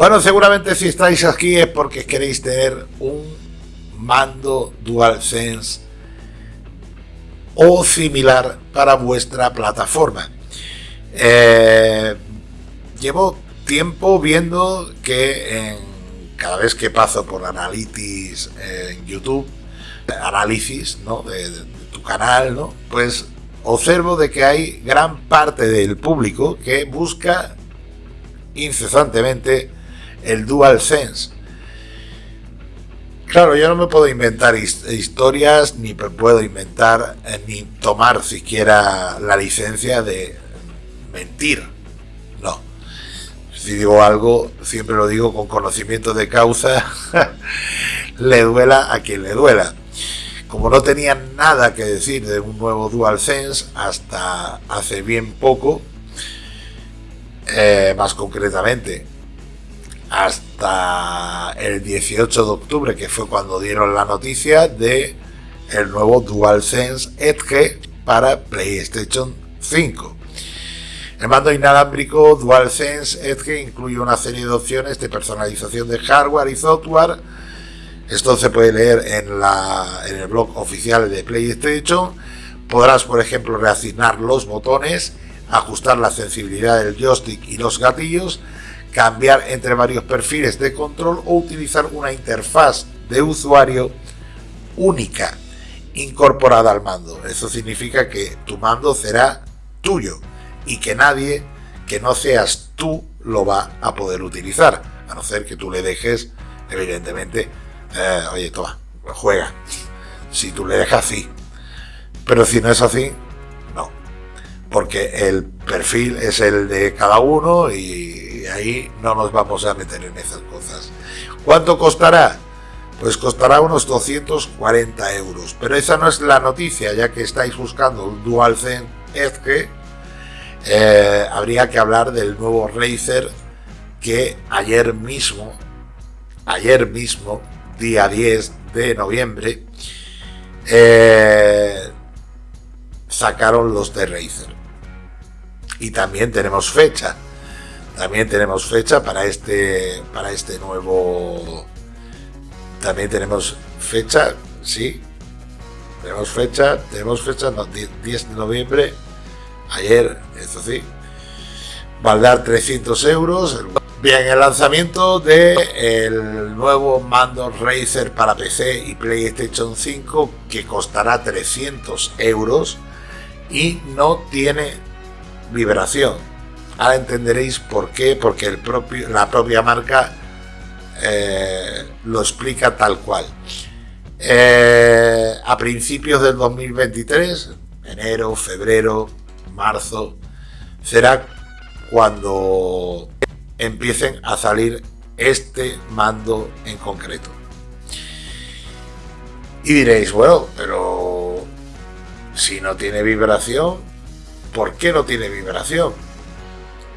Bueno, seguramente si estáis aquí es porque queréis tener un mando DualSense o similar para vuestra plataforma. Eh, llevo tiempo viendo que cada vez que paso por Analytics en YouTube, análisis de, de, tu canal, ¿no? pues observo de que hay gran parte del público que busca incesantemente el DualSense. Claro, yo no me puedo inventar historias, ni puedo inventar, eh, ni tomar siquiera la licencia de mentir. No. Si digo algo, siempre lo digo con conocimiento de causa, le duela a quien le duela. Como no tenía nada que decir de un nuevo DualSense hasta hace bien poco, eh, más concretamente hasta el 18 de octubre, que fue cuando dieron la noticia de el nuevo DualSense Edge para PlayStation 5. El mando inalámbrico DualSense Edge incluye una serie de opciones de personalización de hardware y software. Esto se puede leer en, la, en el blog oficial de PlayStation. Podrás, por ejemplo, reasignar los botones, ajustar la sensibilidad del joystick y los gatillos, cambiar entre varios perfiles de control o utilizar una interfaz de usuario única incorporada al mando. Eso significa que tu mando será tuyo y que nadie que no seas tú lo va a poder utilizar, a no ser que tú le dejes, evidentemente, eh, oye, toma, juega. Si tú le dejas, sí. Pero si no es así, no. Porque el perfil es el de cada uno y ahí no nos vamos a meter en esas cosas. ¿Cuánto costará? Pues costará unos 240 euros. Pero esa no es la noticia, ya que estáis buscando un DualSense Edge, eh, habría que hablar del nuevo Razer que ayer mismo, ayer mismo, día 10 de noviembre, eh, sacaron los de Razer. Y también tenemos fecha. También tenemos fecha para este, para este nuevo... También tenemos fecha, sí. Tenemos fecha, tenemos fecha, 10 de noviembre, ayer, eso sí. Va a dar 300 euros. Bien, el lanzamiento de el nuevo mando Razer para PC y PlayStation 5 que costará 300 euros y no tiene vibración Ahora entenderéis por qué, porque la propia marca eh, lo explica tal cual. Eh, a principios del 2023, enero, febrero, marzo, será cuando empiecen a salir este mando en concreto. Y diréis, bueno, pero si no tiene vibración, ¿por qué no tiene vibración?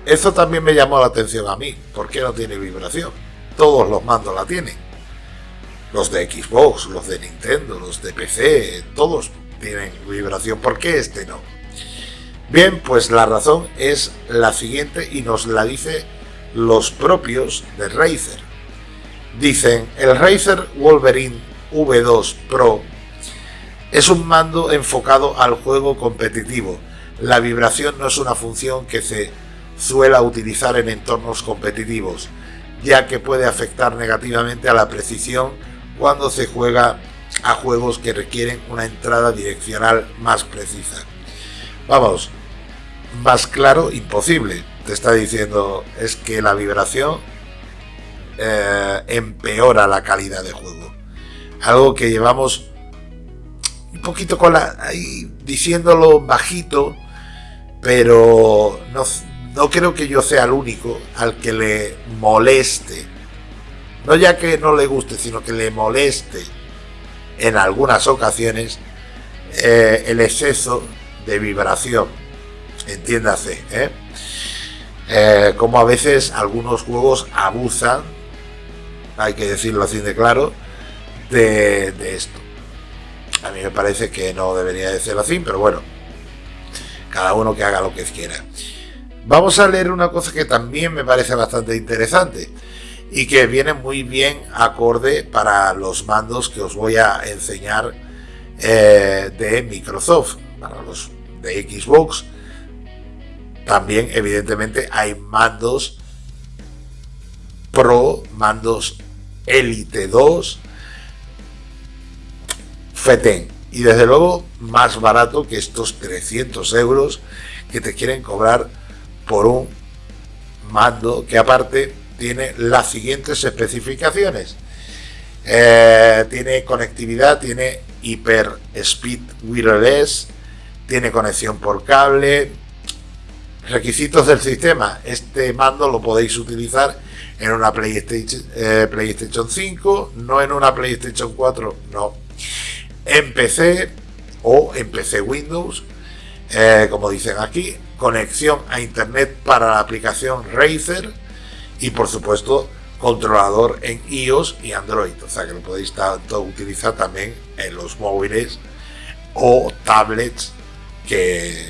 Eso también me llamó la atención a mí. ¿Por qué no tiene vibración? Todos los mandos la tienen. Los de Xbox, los de Nintendo, los de PC, todos tienen vibración. ¿Por qué este no? Bien, pues la razón es la siguiente y nos la dice los propios de Razer. Dicen, el Razer Wolverine V2 Pro es un mando enfocado al juego competitivo. La vibración no es una función que se suela utilizar en entornos competitivos, ya que puede afectar negativamente a la precisión cuando se juega a juegos que requieren una entrada direccional más precisa. Vamos, más claro, imposible. Te está diciendo es que la vibración eh, empeora la calidad de juego. Algo que llevamos un poquito con la, diciéndolo bajito, pero no, no creo que yo sea el único al que le moleste, no ya que no le guste, sino que le moleste en algunas ocasiones eh, el exceso de vibración, entiéndase, ¿eh? ¿eh? como a veces algunos juegos abusan, hay que decirlo así de claro, de, de esto. A mí me parece que no debería de ser así, pero bueno, cada uno que haga lo que quiera. Vamos a leer una cosa que también me parece bastante interesante. y que viene muy bien acorde para los mandos que os voy a enseñar eh, de Microsoft, para los de Xbox. También, evidentemente, hay mandos Pro, mandos Elite 2, FETEN. Y desde luego, más barato que estos 300 euros que te quieren cobrar por un mando que aparte tiene las siguientes especificaciones. Eh, tiene conectividad, tiene Hyper Speed Wireless, tiene conexión por cable. Requisitos del sistema. Este mando lo podéis utilizar en una PlayStation, eh, PlayStation 5, no en una PlayStation 4, no. En PC o en PC Windows, eh, como dicen aquí, conexión a Internet para la aplicación Razer y por supuesto controlador en iOS y Android, o sea que lo podéis tanto utilizar también en los móviles o tablets que,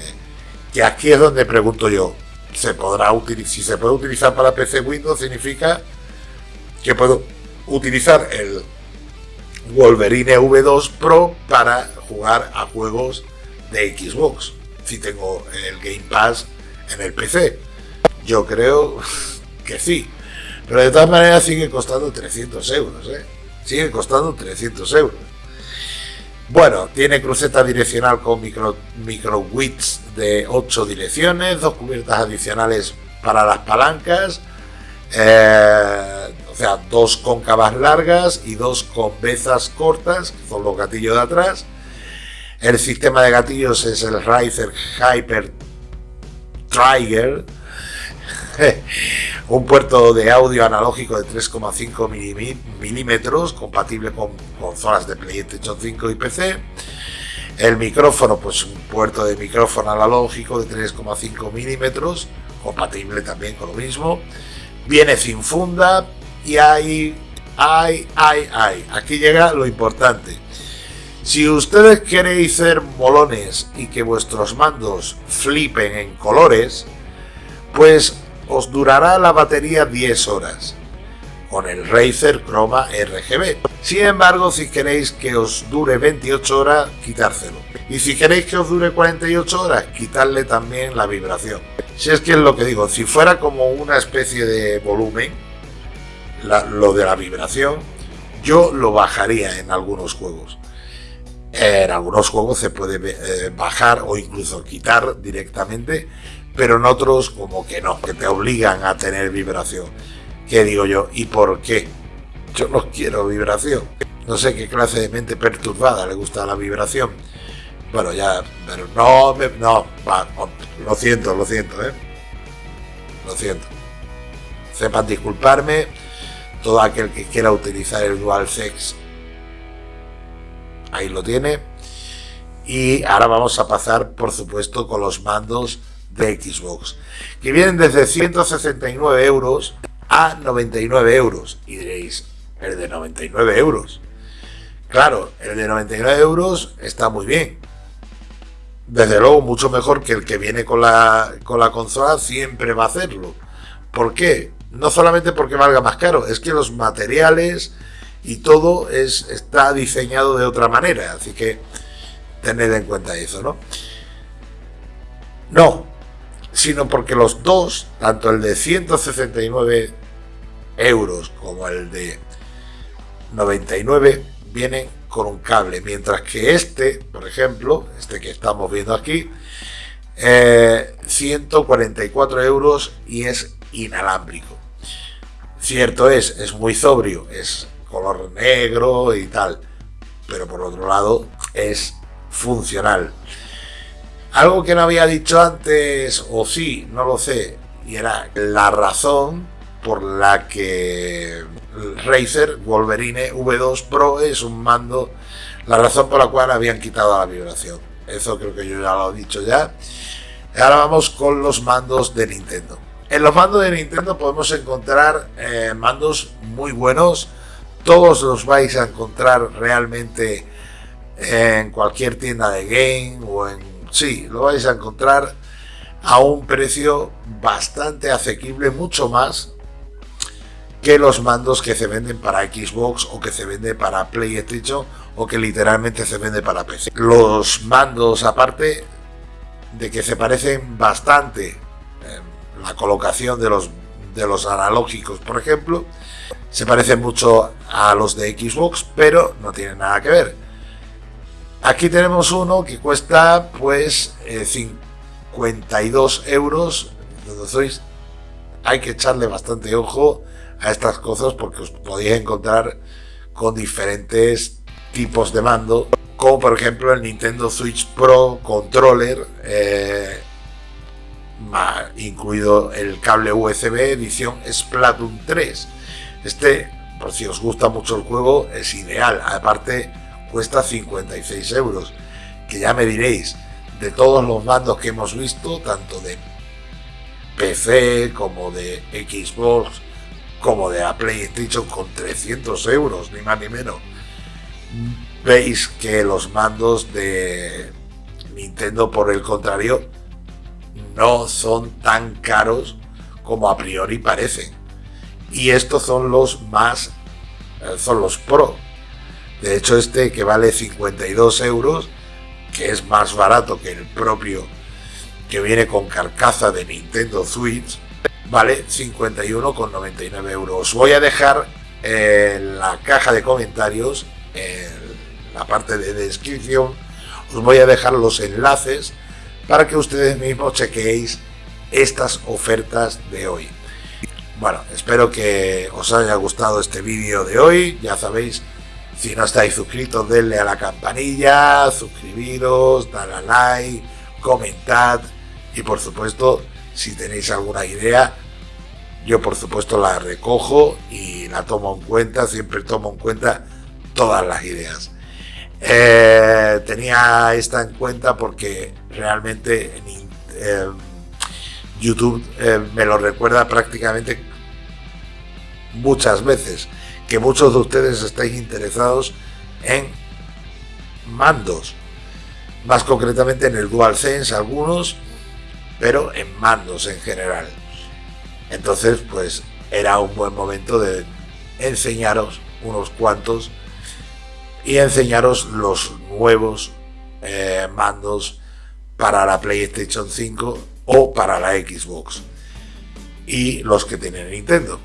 que aquí es donde pregunto yo, ¿se podrá? Si se puede utilizar para PC Windows significa que puedo utilizar el Wolverine V2 Pro para jugar a juegos de Xbox, si tengo el Game Pass en el PC. Yo creo que sí. Pero de todas maneras sigue costando 300 euros, ¿eh? Sigue costando 300 euros. Bueno, tiene cruceta direccional con micro, micro widths de 8 direcciones, dos cubiertas adicionales para las palancas, eh, o sea, dos cóncavas largas y dos convezas cortas, que son los gatillos de atrás. El sistema de gatillos es el Riser Hyper Trigger, un puerto de audio analógico de 3,5 milímetros, compatible con consolas de PlayStation 5 y PC. El micrófono, pues un puerto de micrófono analógico de 3,5 milímetros, compatible también con lo mismo. Viene sin funda y hay, hay, hay, hay. Aquí llega lo importante. Si ustedes queréis ser molones y que vuestros mandos flipen en colores, pues os durará la batería 10 horas con el Razer Chroma RGB. Sin embargo, si queréis que os dure 28 horas, quitárselo. Y si queréis que os dure 48 horas, quitarle también la vibración. Si es que es lo que digo, si fuera como una especie de volumen, lo de la vibración, yo lo bajaría en algunos juegos. En algunos juegos se puede eh, bajar o incluso quitar directamente pero en otros como que no, que te obligan a tener vibración. ¿Qué digo yo? ¿Y por qué? Yo no quiero vibración. No sé qué clase de mente perturbada le gusta la vibración. Bueno, ya, pero no, no, lo siento, lo siento, ¿eh? Lo siento. Sepan disculparme, todo aquel que quiera utilizar el dual sex ahí lo tiene. Y ahora vamos a pasar, por supuesto, con los mandos de Xbox, que vienen desde 169 euros a 99 euros. Y diréis, el de 99 euros. Claro, el de 99 euros está muy bien. Desde luego, mucho mejor que el que viene con la, con la consola, siempre va a hacerlo. ¿Por qué? No solamente porque valga más caro, es que los materiales y todo es, está diseñado de otra manera. Así que tened en cuenta eso, ¿no? No, sino porque los dos, tanto el de 169 euros como el de 99, vienen con un cable, mientras que este, por ejemplo, este que estamos viendo aquí, 144 eh, euros y es inalámbrico. Cierto es, es muy sobrio, es color negro y tal, pero por otro lado es funcional. Algo que no había dicho antes, o sí, no lo sé, y era la razón por la que Razer Wolverine V2 Pro es un mando, la razón por la cual habían quitado la vibración. Eso creo que yo ya lo he dicho ya. Ahora vamos con los mandos de Nintendo. En los mandos de Nintendo podemos encontrar eh, mandos muy buenos. Todos los vais a encontrar realmente en cualquier tienda de game o en sí, lo vais a encontrar a un precio bastante asequible, mucho más que los mandos que se venden para Xbox o que se vende para PlayStation o que literalmente se vende para PC. Los mandos aparte de que se parecen bastante la colocación de los de los analógicos, por ejemplo, se parecen mucho a los de Xbox, pero no tienen nada que ver. Aquí tenemos uno que cuesta pues 52 eh, euros. sois, hay que echarle bastante ojo a estas cosas porque os podéis encontrar con diferentes tipos de mando, como por ejemplo el Nintendo Switch Pro Controller, eh, incluido el cable USB edición Splatoon 3. Este, por si os gusta mucho el juego, es ideal. Aparte, cuesta 56 euros. Que ya me diréis, de todos los mandos que hemos visto, tanto de PC como de Xbox, como de la PlayStation con 300 euros, ni más ni menos. Veis que los mandos de Nintendo, por el contrario, no son tan caros como a priori parecen. Y estos son los más, eh, son los Pro. De hecho, este que vale 52 euros, que es más barato que el propio que viene con carcasa de Nintendo Switch, vale 51,99 euros. Os voy a dejar en la caja de comentarios, en la parte de descripción, os voy a dejar los enlaces para que ustedes mismos chequeéis estas ofertas de hoy. Bueno, espero que os haya gustado este vídeo de hoy. Ya sabéis, si no estáis suscritos, denle a la campanilla, suscribiros, dale a like, comentad y por supuesto, si tenéis alguna idea, yo por supuesto la recojo y la tomo en cuenta, siempre tomo en cuenta todas las ideas. Eh, tenía esta en cuenta porque realmente eh, YouTube eh, me lo recuerda prácticamente muchas veces que muchos de ustedes estáis interesados en mandos más concretamente en el DualSense algunos pero en mandos en general entonces pues era un buen momento de enseñaros unos cuantos y enseñaros los nuevos eh, mandos para la PlayStation 5 o para la Xbox y los que tienen Nintendo.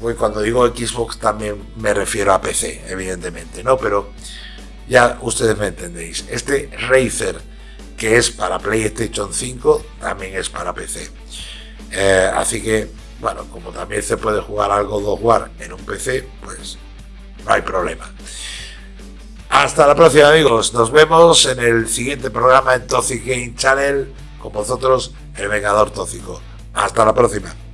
Pues cuando digo Xbox también me refiero a PC, evidentemente, ¿no? Pero ya ustedes me entendéis. Este Razer que es para PlayStation 5 también es para PC. Eh, así que, bueno, como también se puede jugar algo de War en un PC, pues no hay problema. Hasta la próxima amigos, nos vemos en el siguiente programa en Toxic Game Channel con vosotros, el Vengador Tóxico. Hasta la próxima.